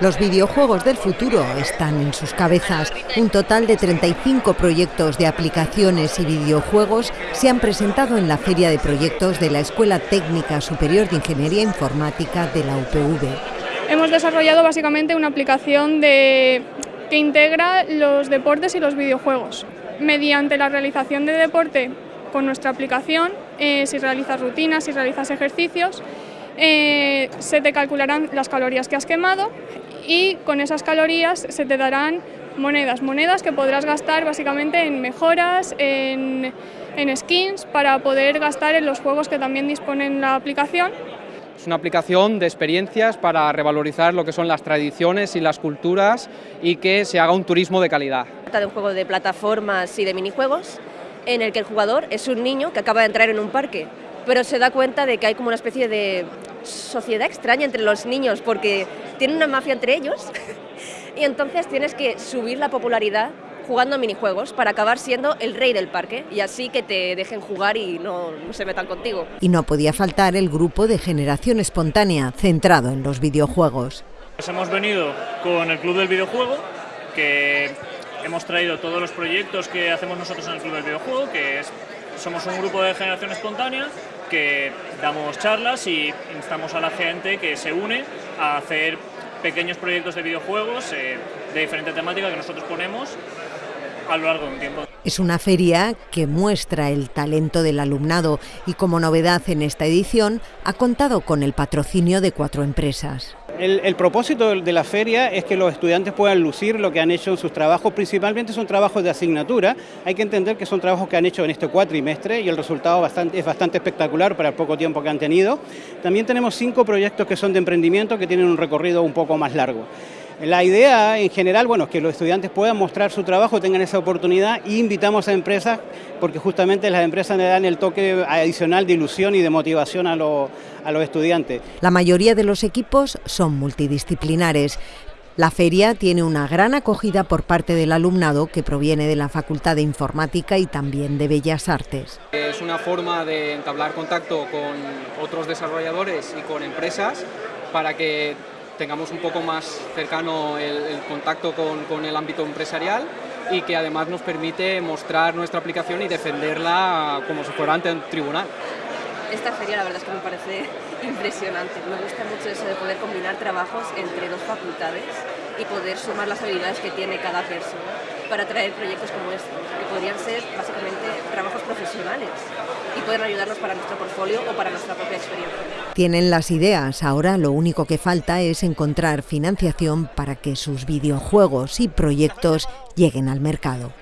Los videojuegos del futuro están en sus cabezas. Un total de 35 proyectos de aplicaciones y videojuegos se han presentado en la Feria de Proyectos de la Escuela Técnica Superior de Ingeniería Informática de la UPV. Hemos desarrollado básicamente una aplicación que integra los deportes y los videojuegos. Mediante la realización de deporte con nuestra aplicación, eh, si realizas rutinas, si realizas ejercicios, eh, se te calcularán las calorías que has quemado y con esas calorías se te darán monedas, monedas que podrás gastar básicamente en mejoras, en, en skins, para poder gastar en los juegos que también disponen la aplicación. Es una aplicación de experiencias para revalorizar lo que son las tradiciones y las culturas y que se haga un turismo de calidad. Trata de un juego de plataformas y de minijuegos en el que el jugador es un niño que acaba de entrar en un parque, pero se da cuenta de que hay como una especie de sociedad extraña entre los niños porque tienen una mafia entre ellos y entonces tienes que subir la popularidad jugando a minijuegos para acabar siendo el rey del parque y así que te dejen jugar y no, no, se metan contigo. Y no podía faltar el grupo de generación espontánea centrado en los videojuegos. Pues hemos venido con el Club del Videojuego, que hemos traído todos los proyectos que hacemos nosotros en el Club del Videojuego, que es, somos un grupo de generación espontánea que damos charlas y instamos a la gente que se une a hacer pequeños proyectos de videojuegos eh, de diferente temática que nosotros ponemos a lo largo de un tiempo. Es una feria que muestra el talento del alumnado y como novedad en esta edición ha contado con el patrocinio de cuatro empresas. El, propósito de la feria es que los estudiantes puedan lucir lo que han hecho en sus trabajos, principalmente son trabajos de asignatura, hay que entender que son trabajos que han hecho en este cuatrimestre y el resultado es bastante espectacular para el poco tiempo que han tenido. También tenemos cinco proyectos que son de emprendimiento que tienen un recorrido un poco más largo. La idea en general, bueno, es que los estudiantes puedan mostrar su trabajo, tengan esa oportunidad y invitamos a empresas porque justamente las empresas le dan el toque adicional de ilusión y de motivación a, lo, a los estudiantes. La mayoría de los equipos son multidisciplinares. La feria tiene una gran acogida por parte del alumnado que proviene de la Facultad de Informática y también de Bellas Artes. Es una forma de entablar contacto con otros desarrolladores y con empresas para que tengamos un poco más cercano el, contacto con, con, el ámbito empresarial y que además nos permite mostrar nuestra aplicación y defenderla como si fuera ante un tribunal. Esta feria la verdad es que me parece impresionante. Me gusta mucho eso de poder combinar trabajos entre dos facultades y poder sumar las habilidades que tiene cada persona para traer proyectos como estos, que podrían ser básicamente trabajos profesionales y pueden ayudarnos para nuestro portfolio o para nuestra propia experiencia. Tienen las ideas, ahora lo único que falta es encontrar financiación para que sus videojuegos y proyectos lleguen al mercado.